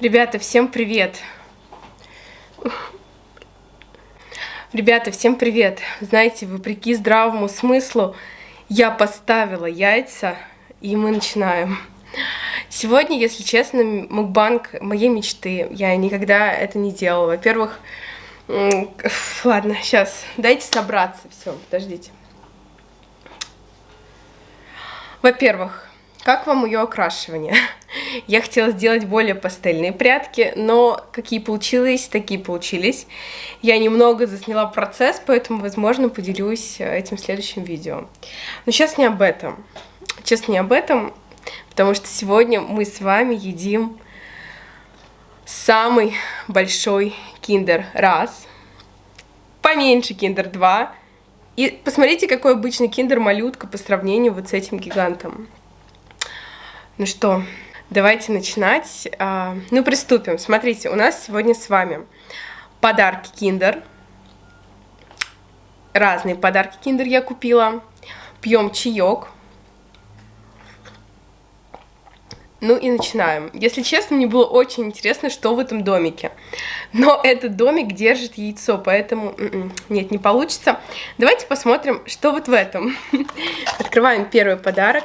Ребята, всем привет! Ребята, всем привет! Знаете, вопреки здравому смыслу, я поставила яйца, и мы начинаем. Сегодня, если честно, мукбанг моей мечты. Я никогда это не делала. Во-первых, ладно, сейчас, дайте собраться. Все, подождите. Во-первых, как вам ее окрашивание? Я хотела сделать более пастельные прятки, но какие получились, такие получились. Я немного засняла процесс, поэтому, возможно, поделюсь э, этим в следующем видео. Но сейчас не об этом. Честно, не об этом, потому что сегодня мы с вами едим самый большой киндер раз, поменьше киндер 2, и посмотрите, какой обычный киндер малютка по сравнению вот с этим гигантом. Ну что, давайте начинать. А, ну, приступим. Смотрите, у нас сегодня с вами подарки Киндер. Разные подарки Киндер я купила. Пьем чаек. Ну и начинаем. Если честно, мне было очень интересно, что в этом домике. Но этот домик держит яйцо, поэтому м-м, нет, не получится. Давайте посмотрим, что вот в этом. Открываем первый подарок.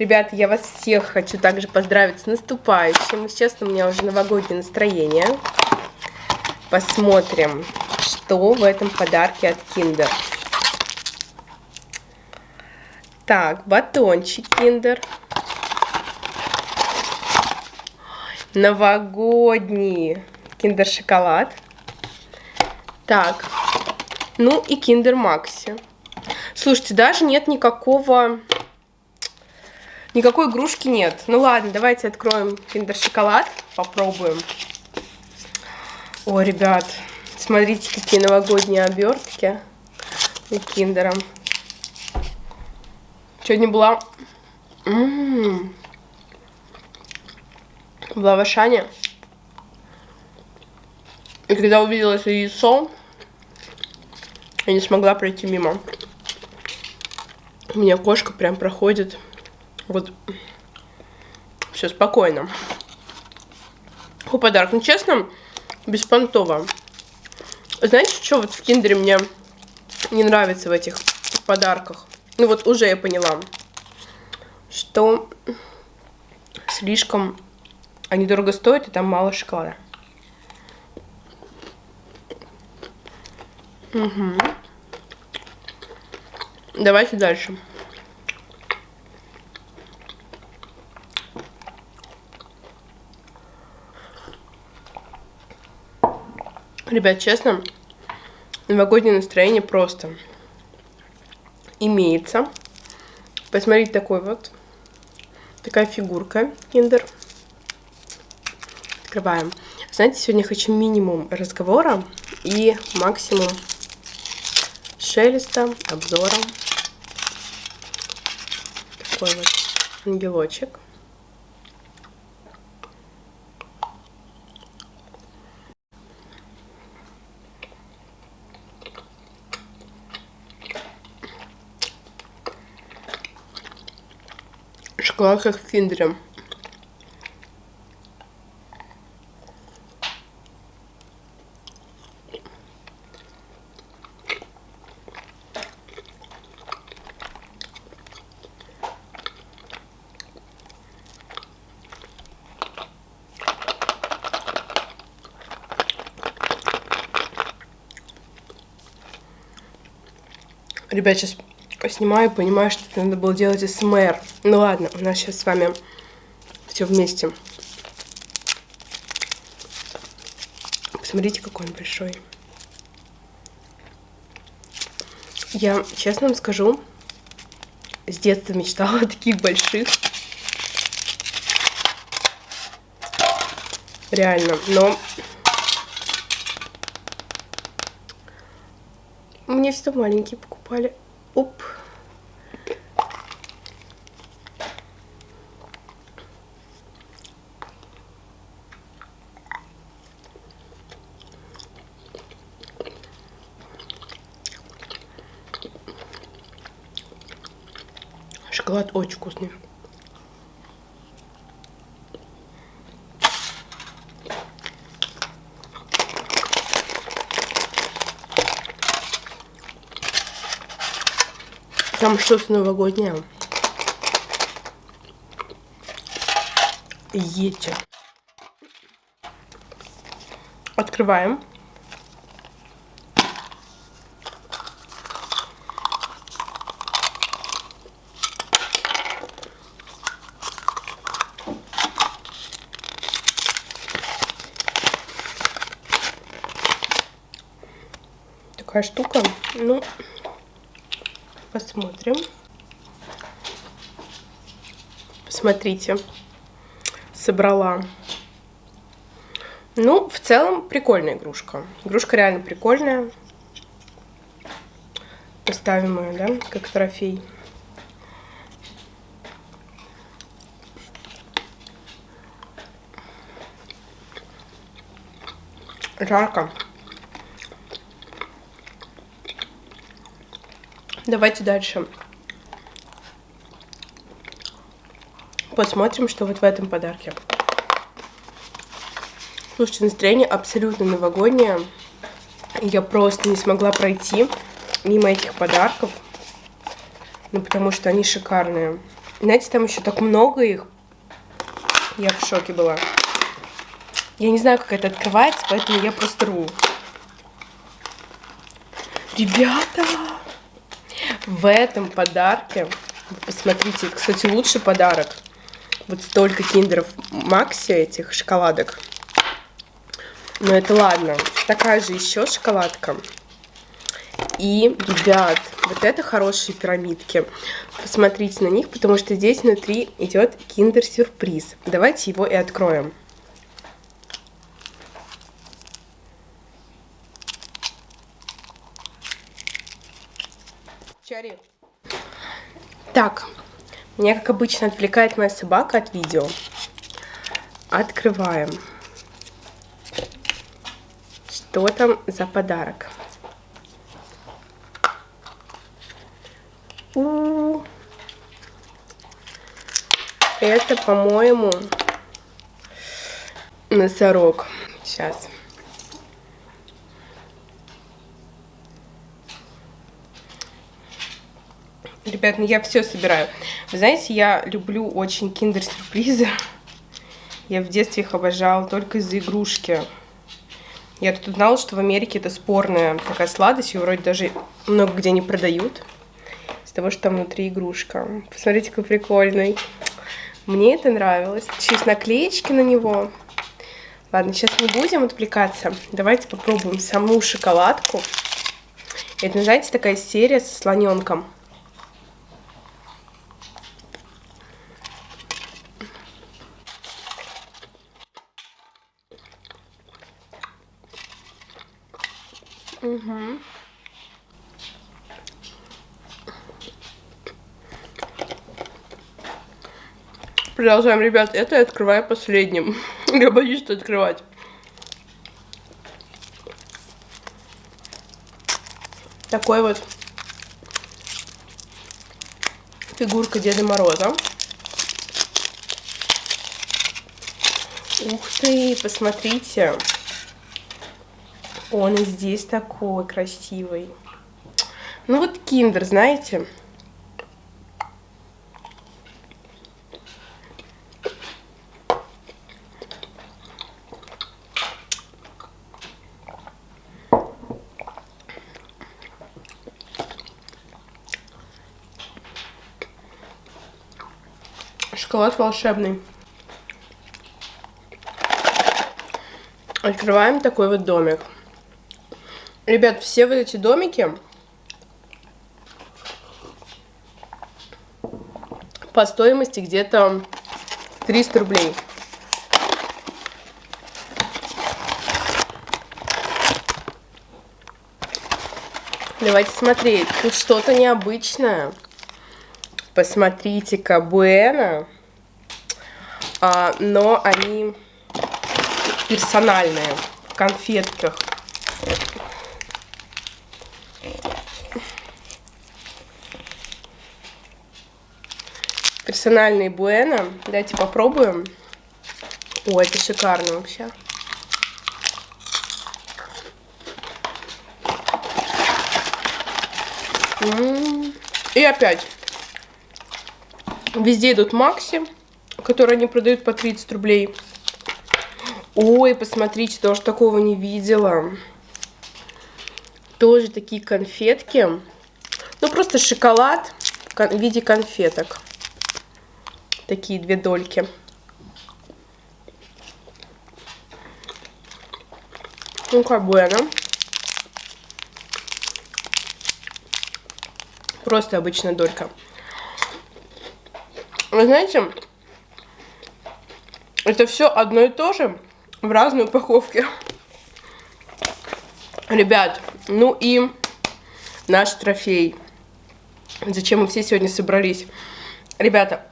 Ребята, я вас всех хочу также поздравить с наступающим. Сейчас у меня уже новогоднее настроение. Посмотрим, что в этом подарке от Kinder. Так, батончик Kinder. Новогодний Kinder шоколад. Так, ну и Maxi. Слушайте, даже нет никакого Никакой игрушки нет. Ну ладно, давайте откроем киндер шоколад, попробуем. О, ребят, смотрите, какие новогодние обертки и киндером. Сегодня была... М -м -м. Была в Ашане. И когда увидела это яйцо, я не смогла пройти мимо. У меня кошка прям проходит вот. Все спокойно. Подарок? Ну, честно, беспонтово. Знаете, что вот в киндере мне не нравится в этих подарках? Ну, вот уже я поняла, что слишком они дорого стоят, и там мало шоколада. Угу. Давайте дальше. Ребят, честно, новогоднее настроение просто имеется. Посмотрите, такой вот, такая фигурка киндер. Открываем. Знаете, сегодня хочу минимум разговора и максимум шелеста, обзора. Такой вот ангелочек. Шоколад как в. Ребят, сейчас снимаю, понимаю, что это надо было делать СМР. Ну ладно, у нас сейчас с вами все вместе. Посмотрите, какой он большой. Я, честно вам скажу, с детства мечтала о таких больших. Реально, но... Мне все маленькие покупали. Оп. Шоколад очень вкусный. Там что-то новогоднее. Ете. Открываем. Такая штука. Ну, посмотрим. Посмотрите. Собрала ну, в целом, прикольная игрушка. Игрушка реально прикольная. Поставим ее, да, как трофей. Жарко. Давайте дальше. Посмотрим, что вот в этом подарке. Слушайте, настроение абсолютно новогоднее. Я просто не смогла пройти мимо этих подарков. Ну, потому что они шикарные. Знаете, там еще так много их. Я в шоке была. Я не знаю, как это открывается, поэтому я просто рву. Ребята! В этом подарке, посмотрите, кстати, лучший подарок. Вот столько киндеров Макси, этих шоколадок. Но это ладно. Такая же еще шоколадка. И, ребят, вот это хорошие пирамидки. Посмотрите на них, потому что здесь внутри идет киндер-сюрприз. Давайте его и откроем. Так, меня, как обычно, отвлекает моя собака от видео. Открываем. Что там за подарок? У -у -у. Это, по-моему, носорог. Сейчас. Ребят, ну я все собираю. Вы знаете, я люблю очень киндер-сюрпризы. Я в детстве их обожала только из-за игрушки. Я тут узнала, что в Америке это спорная такая сладость, ее вроде даже много где не продают. Из того, что там внутри игрушка. Посмотрите, какой прикольный. Мне это нравилось. Сейчас наклеечки на него. Ладно, сейчас не будем отвлекаться. Давайте попробуем саму шоколадку. Это, знаете, такая серия со слоненком. Угу. Продолжаем, ребят. Это я открываю последним. я боюсь что открывать. Такой вот фигурка Деда Мороза. Ух ты, посмотрите. Он и здесь такой красивый. Ну вот киндер, знаете. Шоколад волшебный. Открываем такой вот домик. Ребят, все вот эти домики по стоимости где-то 300 рублей. Давайте смотреть. Тут что-то необычное. Посмотрите-ка. А, но они персональные, в конфетках. Персональный Буэна. Давайте попробуем. О, это шикарно вообще. И опять. Везде идут Макси, которые они продают по 30 рублей. Ой, посмотрите, тоже такого не видела. Тоже такие конфетки. Ну, просто шоколад в виде конфеток. Такие две дольки. Ну, как бы она. Просто обычная долька. Вы знаете, это все одно и то же в разной упаковке. Ребят, ну и наш трофей. Зачем мы все сегодня собрались? Ребята,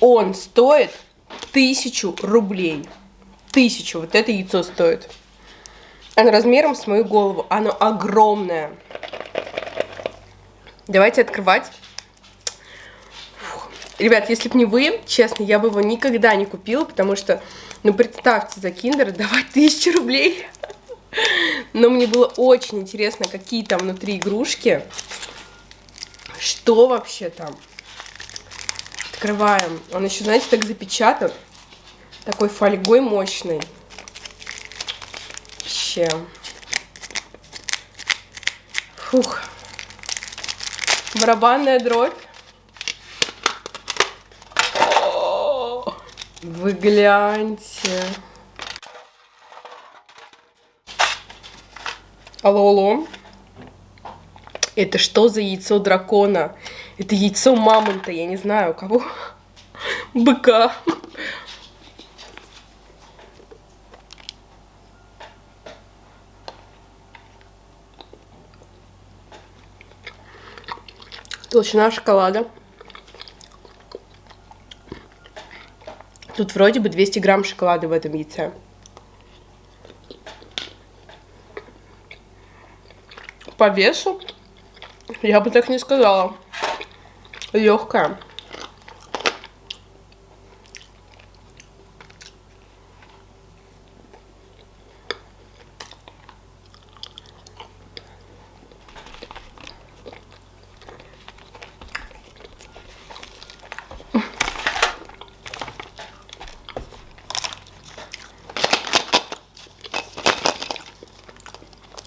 он стоит тысячу рублей. Тысячу. Вот это яйцо стоит. Оно размером с мою голову. Оно огромное. Давайте открывать. Фух. Ребят, если бы не вы, честно, я бы его никогда не купила, потому что, ну, представьте, за киндер давать тысячу рублей. Но мне было очень интересно, какие там внутри игрушки. Что вообще там? Открываем. Он еще, знаете, так запечатан. Такой фольгой мощный. Вообще. Фух. Барабанная дробь. Вы гляньте. Алло, алло. Это что за яйцо дракона? Это яйцо мамонта, я не знаю, кого. Быка. Толщина шоколада. Тут вроде бы 200 грамм шоколада в этом яйце. По весу я бы так не сказала. Легкая.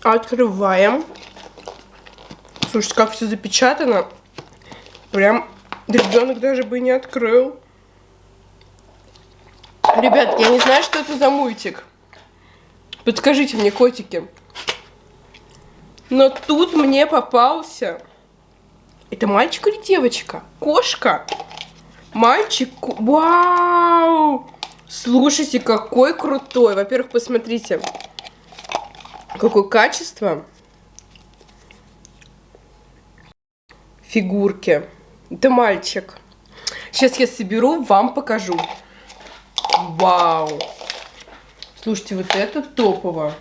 Открываем. Слушайте, как все запечатано. Прям ребенок даже бы не открыл. Ребят, я не знаю, что это за мультик. Подскажите мне, котики. Но тут мне попался... Это мальчик или девочка? Кошка. Мальчик. Вау! Слушайте, какой крутой. Во-первых, посмотрите. Какое качество. Фигурки. Это мальчик. Сейчас я соберу, вам покажу. Вау. Слушайте, вот это топово.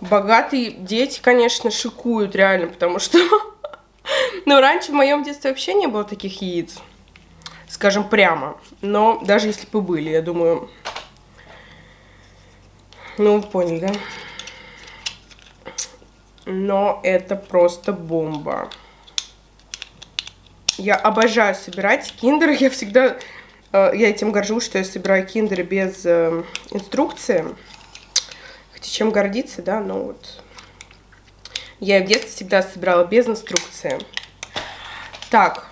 Богатые дети, конечно, шикуют реально, потому что... Но раньше в моем детстве вообще не было таких яиц. Скажем прямо. Но даже если бы были, я думаю, ну, поняли, да? Но это просто бомба. Я обожаю собирать киндеры. Я всегда... Э, я этим горжусь, что я собираю киндеры без э, инструкции. Хотя чем гордиться, да, но вот... Я в детстве всегда собирала без инструкции. Так.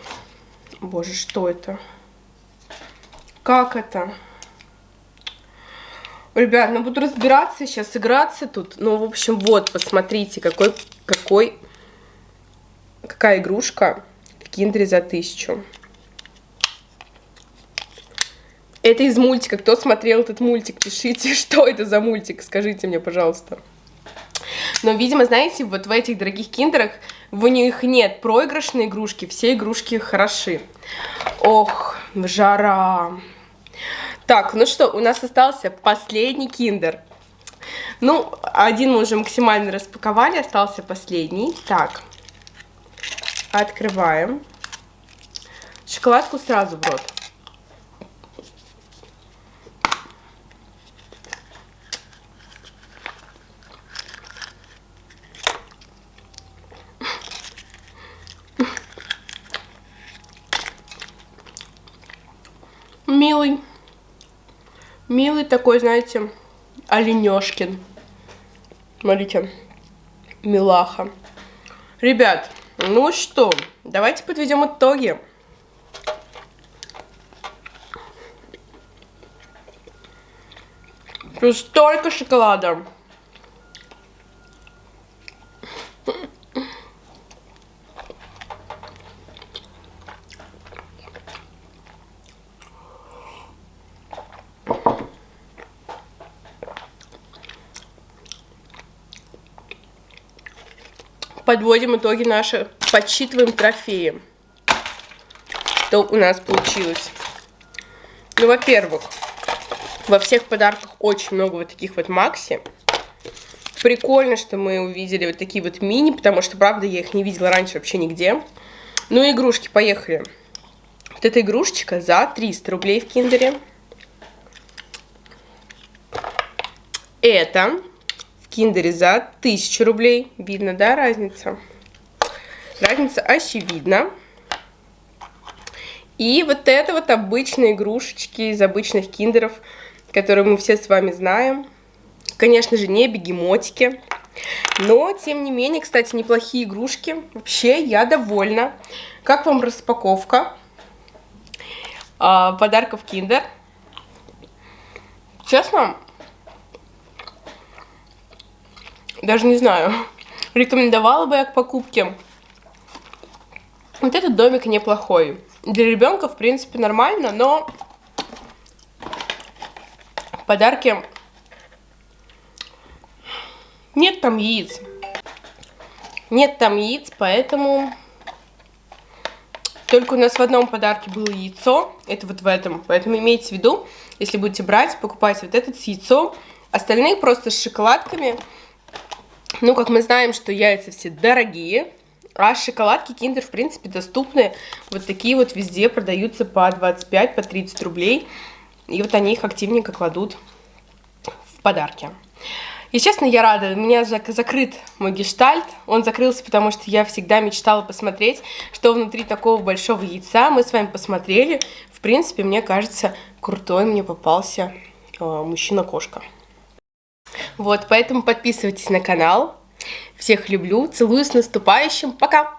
Боже, что это? Как это? Ребят, ну буду разбираться сейчас, играться тут. Ну, в общем, вот, посмотрите, какой, какой, какая игрушка в за тысячу. Это из мультика. Кто смотрел этот мультик, пишите, что это за мультик, скажите мне, пожалуйста. Но, видимо, знаете, вот в этих дорогих киндерах в них нет проигрышной игрушки, все игрушки хороши. Ох, жара. Так, ну что, у нас остался последний киндер. Ну, один мы уже максимально распаковали, остался последний. Так, Открываем. Шоколадку сразу в рот. Милый. Милый такой, знаете, оленешкин. Смотрите. Милаха. Ребят, ну что, давайте подведем итоги. Тут столько шоколада. Подводим итоги наши, подсчитываем трофеи. Что у нас получилось? Ну, во-первых, во всех подарках очень много вот таких вот Макси. Прикольно, что мы увидели вот такие вот мини, потому что, правда, я их не видела раньше вообще нигде. Ну и игрушки, поехали. Вот эта игрушечка за 300 рублей в киндере. Это киндере за 1000 рублей. Видно, да, разница? Разница очевидна. И вот это вот обычные игрушечки из обычных киндеров – которые мы все с вами знаем. Конечно же, не бегемотики. Но, тем не менее, кстати, неплохие игрушки. Вообще, я довольна. Как вам распаковка а, подарков Kinder? Честно, даже не знаю, рекомендовала бы я к покупке. Вот этот домик неплохой. Для ребенка, в принципе, нормально, но подарки нет там яиц. Нет там яиц, поэтому только у нас в одном подарке было яйцо, это вот в этом. Поэтому имейте в виду, если будете брать, покупайте вот этот с яйцом. Остальные просто с шоколадками. Ну, как мы знаем, что яйца все дорогие, а шоколадки Kinder, в принципе, доступны. Вот такие вот везде продаются по 25, по 30 рублей. И вот они их активненько кладут в подарки. Естественно, я рада. У меня закрыт мой гештальт. Он закрылся, потому что я всегда мечтала посмотреть, что внутри такого большого яйца. Мы с вами посмотрели. В принципе, мне кажется, крутой мне попался э, мужчина-кошка. Вот, поэтому подписывайтесь на канал. Всех люблю, целую с наступающим. Пока!